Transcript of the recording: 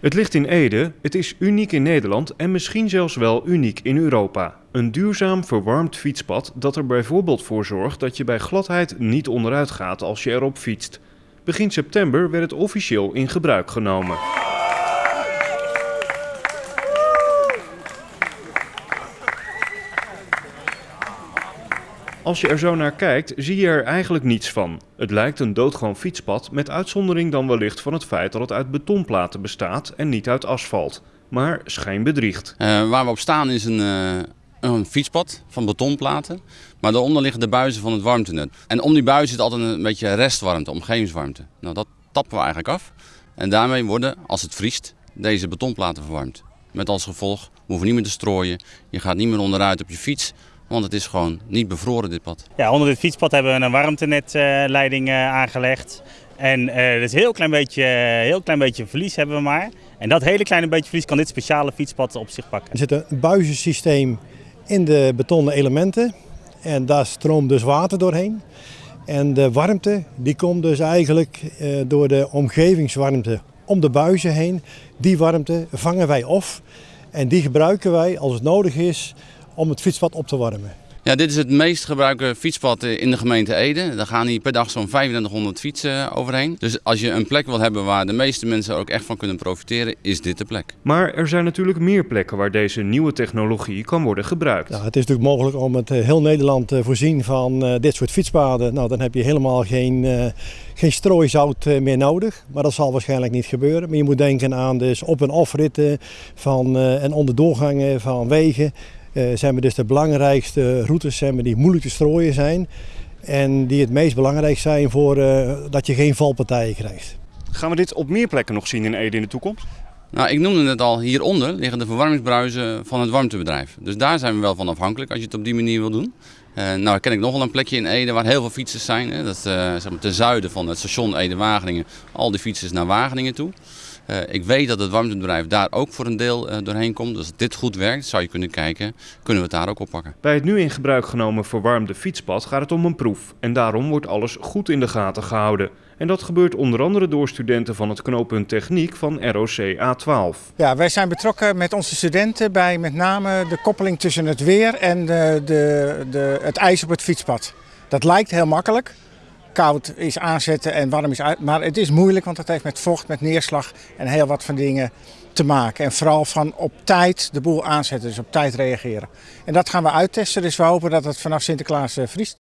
Het ligt in Ede, het is uniek in Nederland en misschien zelfs wel uniek in Europa. Een duurzaam verwarmd fietspad dat er bijvoorbeeld voor zorgt dat je bij gladheid niet onderuit gaat als je erop fietst. Begin september werd het officieel in gebruik genomen. Als je er zo naar kijkt, zie je er eigenlijk niets van. Het lijkt een doodgewoon fietspad, met uitzondering dan wellicht van het feit dat het uit betonplaten bestaat en niet uit asfalt. Maar schijn bedriegt. Uh, waar we op staan is een, uh, een fietspad van betonplaten, maar daaronder liggen de buizen van het warmtenet. En om die buizen zit altijd een beetje restwarmte, omgevingswarmte. Nou, dat tappen we eigenlijk af. En daarmee worden, als het vriest, deze betonplaten verwarmd. Met als gevolg, we hoeven niet meer te strooien, je gaat niet meer onderuit op je fiets, want het is gewoon niet bevroren dit pad. Ja, onder dit fietspad hebben we een warmtenetleiding uh, aangelegd. En uh, dus een heel klein, beetje, heel klein beetje verlies hebben we maar. En dat hele kleine beetje verlies kan dit speciale fietspad op zich pakken. Er zit een buizensysteem in de betonnen elementen. En daar stroomt dus water doorheen. En de warmte die komt dus eigenlijk uh, door de omgevingswarmte om de buizen heen. Die warmte vangen wij op. En die gebruiken wij als het nodig is om het fietspad op te warmen. Ja, dit is het meest gebruikte fietspad in de gemeente Ede. Daar gaan hier per dag zo'n 2500 fietsen overheen. Dus als je een plek wil hebben waar de meeste mensen ook echt van kunnen profiteren, is dit de plek. Maar er zijn natuurlijk meer plekken waar deze nieuwe technologie kan worden gebruikt. Ja, het is natuurlijk mogelijk om het heel Nederland te voorzien van dit soort fietspaden. Nou, dan heb je helemaal geen, geen strooizout meer nodig. Maar dat zal waarschijnlijk niet gebeuren. Maar je moet denken aan dus op- en afritten van, en onderdoorgangen van wegen. Uh, zijn we dus de belangrijkste routes zijn we die moeilijk te strooien zijn. En die het meest belangrijk zijn voor uh, dat je geen valpartijen krijgt. Gaan we dit op meer plekken nog zien in Ede in de toekomst? Nou, ik noemde het al, hieronder liggen de verwarmingsbruizen van het warmtebedrijf. Dus daar zijn we wel van afhankelijk als je het op die manier wil doen. Uh, nou ken ik nog wel een plekje in Ede waar heel veel fietsers zijn. Hè. Dat is uh, zeg maar ten zuiden van het station Ede-Wageningen. Al die fietsers naar Wageningen toe. Uh, ik weet dat het warmtebedrijf daar ook voor een deel doorheen komt. Dus als dit goed werkt, zou je kunnen kijken, kunnen we het daar ook oppakken. Bij het nu in gebruik genomen verwarmde fietspad gaat het om een proef. En daarom wordt alles goed in de gaten gehouden. En dat gebeurt onder andere door studenten van het knooppunt Techniek van ROC A12. Ja, wij zijn betrokken met onze studenten bij met name de koppeling tussen het weer en de, de, de, het ijs op het fietspad. Dat lijkt heel makkelijk koud is aanzetten en warm is uit. Maar het is moeilijk, want het heeft met vocht, met neerslag en heel wat van dingen te maken. En vooral van op tijd de boel aanzetten, dus op tijd reageren. En dat gaan we uittesten, dus we hopen dat het vanaf Sinterklaas vriest.